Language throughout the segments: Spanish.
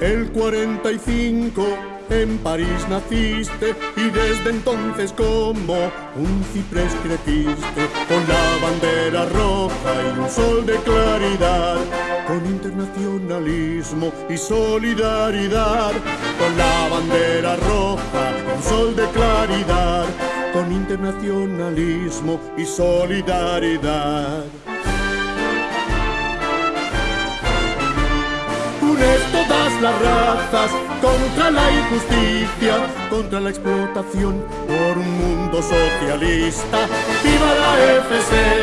El 45 en París naciste y desde entonces como un ciprés creciste con la bandera roja y un sol de claridad, con internacionalismo y solidaridad, con la bandera roja y un sol de claridad, con internacionalismo y solidaridad. Las razas contra la injusticia, contra la explotación por un mundo socialista. ¡Viva la FSN,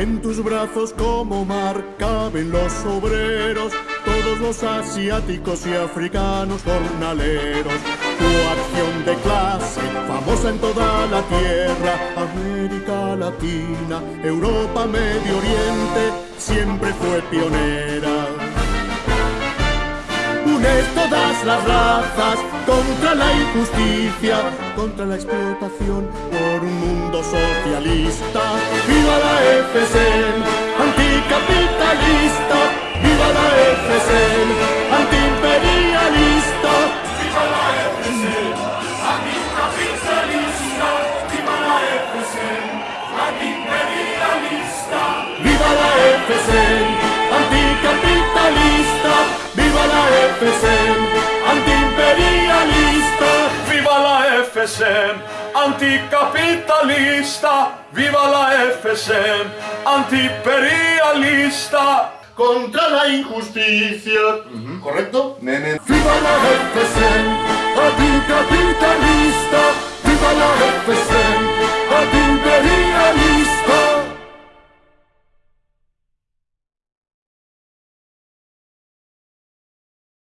En tus brazos como mar caben los obreros, todos los asiáticos y africanos jornaleros. Tu acción de clase, famosa en toda la tierra, América Latina, Europa, Medio Oriente, siempre fue pionera. Todas las razas contra la injusticia, contra la explotación por un mundo socialista. ¡Viva la FSN, anticapitalista! ¡Viva la FSN, antiimperialista! ¡Viva la FSN, anticapitalista! ¡Viva la FSN, antiimperialista! ¡Viva la FSN, la FSN, anticapitalista! ¡Viva la FSN, antiimperialista! Contra la injusticia. ¿Correcto? Nene. ¡Viva la anticapitalista!